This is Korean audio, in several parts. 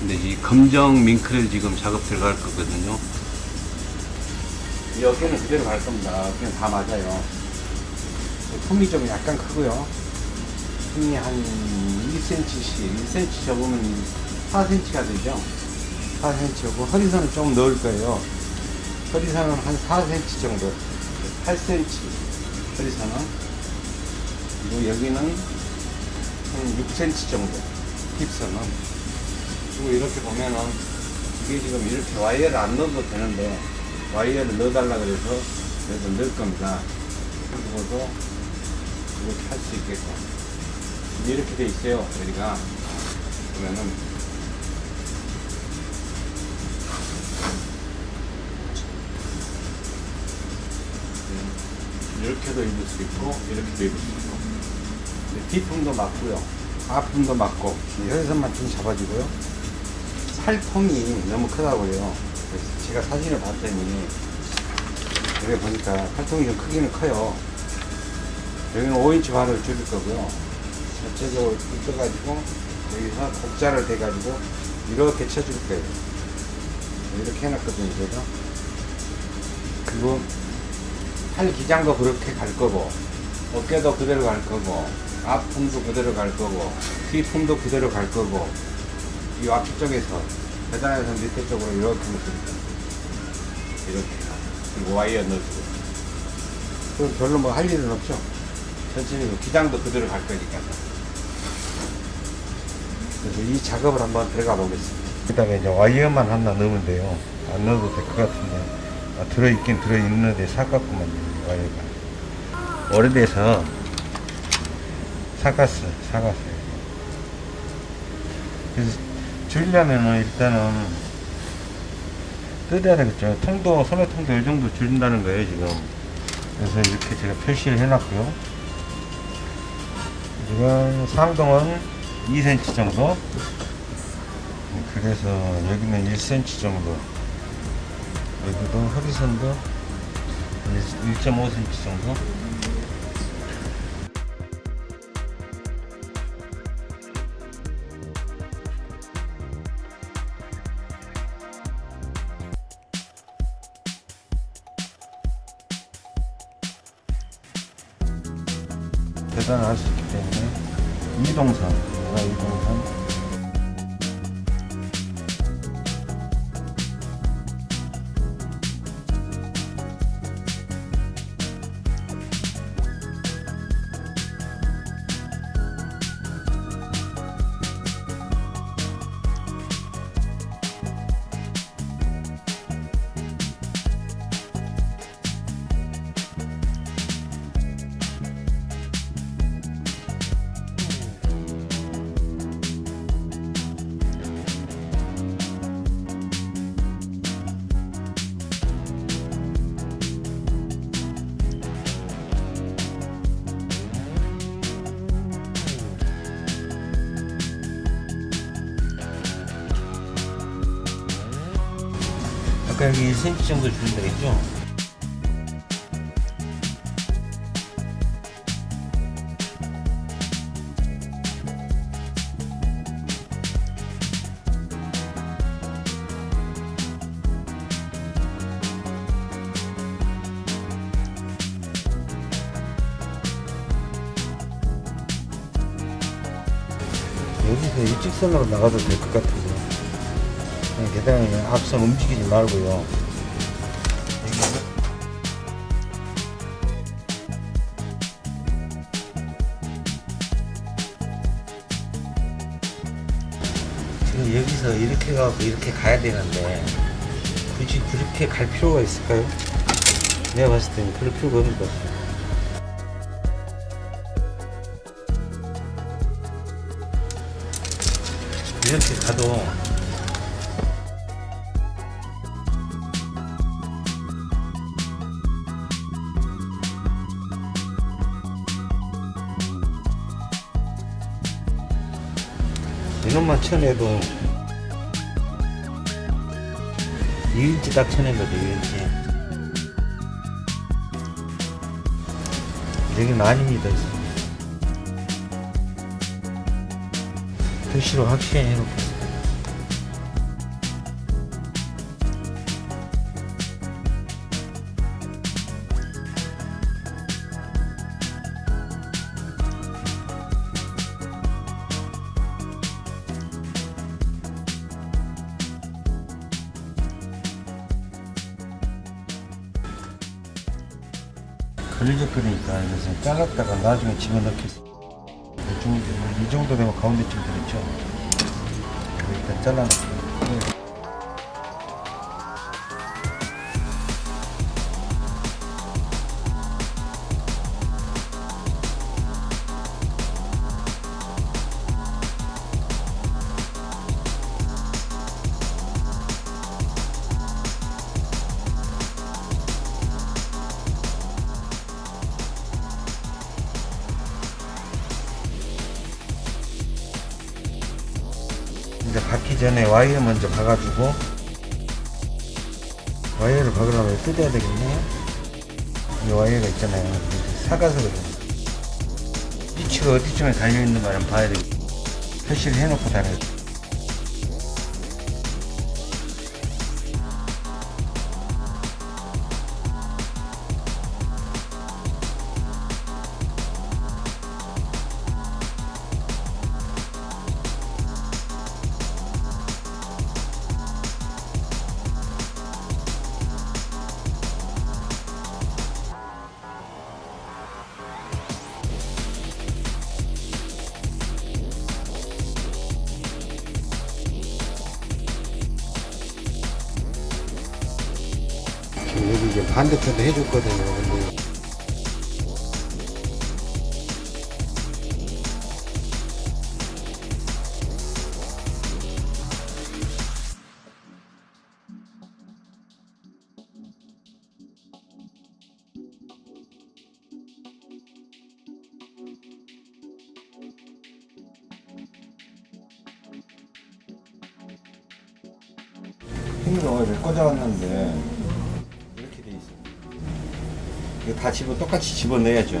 근데 이 검정 밍크를 지금 작업 들어갈 거거든요. 이 어깨는 그대로 갈 겁니다. 그냥 다 맞아요. 품이 좀 약간 크고요. 품이 한 1cm씩, 1cm 접으면 4cm가 되죠. 4cm고 허리선은 좀 넣을 거예요. 허리선은 한 4cm 정도, 8cm 허리선은. 그리고 여기는 한 6cm 정도, 힙선은. 그리고 이렇게 보면은 이게 지금 이렇게 와이어를 안 넣어도 되는데 와이어를 넣어달라 그래서 그래서 넣을 겁니다. 그리고도 이렇게 할 수 있게끔 이렇게 돼 있어요. 여기가 보면은 네, 이렇게도 입을 수 있고 이렇게도 입을 수 있고 네, 뒤품도 맞고요. 앞품도 맞고 혈선만 좀 잡아주고요. 살통이 너무 크다고요. 제가 사진을 봤더니 여기 보니까 팔통이 좀 크기는 커요. 여기는 5인치 반을 줄일 거고요. 전체적으로 뜯어가지고 여기서 곡자를 대가지고 이렇게 쳐줄 거예요. 이렇게 해놨거든요, 제가. 그리고 팔 기장도 그렇게 갈 거고 어깨도 그대로 갈 거고 앞 품도 그대로 갈 거고 뒤 품도 그대로 갈 거고 이 앞쪽에서 계단에서 밑에 쪽으로 이렇게 놓습니다. 이렇게 그리고 와이어 넣어주고 그럼 별로 뭐 할 일은 없죠. 천천히 기장도 그대로 갈 거니까. 그래서 이 작업을 한번 들어가 보겠습니다. 그 다음에 이제 와이어만 하나 넣으면 돼요. 안 넣어도 될 것 같은데 아, 들어있긴 들어있는데 삭았구만 와이어가. 오래돼서 삭았어, 삭았어요. 그래서 줄이려면은 일단은 뜯어야 되겠죠. 통도, 소매통도 이 정도 줄인다는 거예요, 지금. 그래서 이렇게 제가 표시를 해놨고요. 지금 상동은 2cm 정도. 그래서 여기는 1cm 정도. 여기도 허리선도 1.5cm 정도. 계산을 할 수 있기 때문에 이동선, 얘가 이동선. 여기 1cm 정도 주면 되겠죠? 여기서 일직선으로 나가도 될 것 같은데 계단에 앞선 움직이지 말고요 지금 여기서 이렇게 가고 이렇게 가야 되는데 굳이 그렇게 갈 필요가 있을까요? 내가 봤을 때는 그럴 필요가 없는 것 같아요 이렇게 가도 이놈만 쳐내도 2인치 딱 쳐낸 거죠 2인치 여기는 아닙니다 표시로 확실히 해놓겠 걸리적거리니까 그래서 잘랐다가 나중에 집어넣겠어. 이 정도, 이 정도 되면 가운데쯤 들었죠. 일단 잘라놓고. 이제 박기 전에 와이어 먼저 박아주고 와이어를 박으려면 뜯어야 되겠네. 이 와이어가 있잖아요. 이렇게 사가서거든요 위치가 어디쯤에 달려있는 가 한번 봐야 되겠다 표시를 해놓고 다녀야 돼 반대편도 해줬거든요 근데 이렇게 돼 있어. 이거 다 집어 똑같이 집어넣어야죠.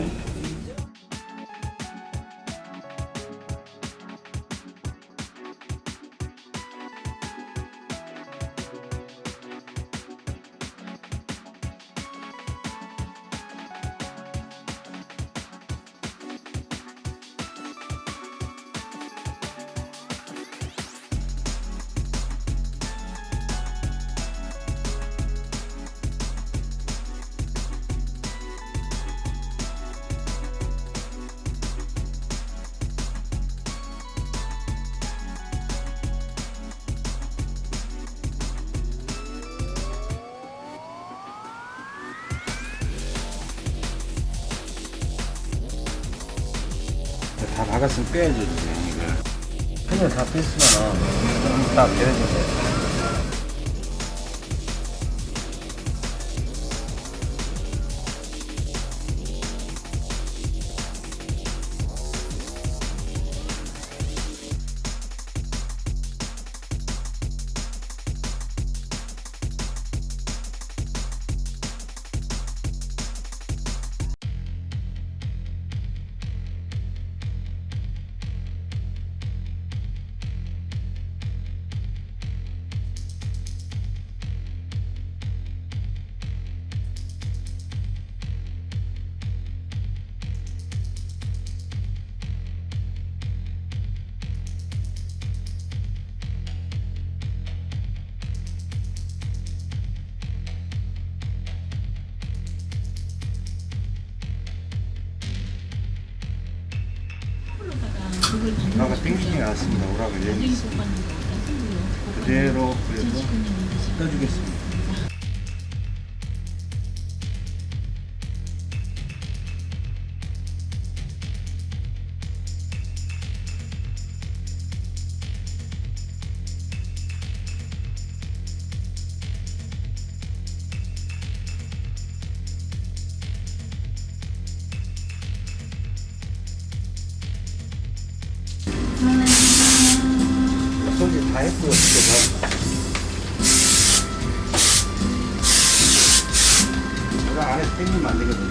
다 박았으면 빼야죠, 이제 이걸. 펜을 다 뺐으면 은 딱 내려주세요. 땡기지 않았습니다. 오락을 있어. 그대로 그래서 떠주겠습니다. 했고요. 그거 오락 안에서 땡기면 안 되거든요.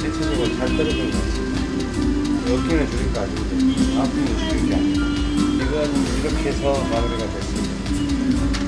대체적으로 잘 떨어진 것 같습니다. 어깨는 줄일 거 아닌데 아프면 줄일 게 아니고 이건 이렇게 해서 마무리가 됐습니다.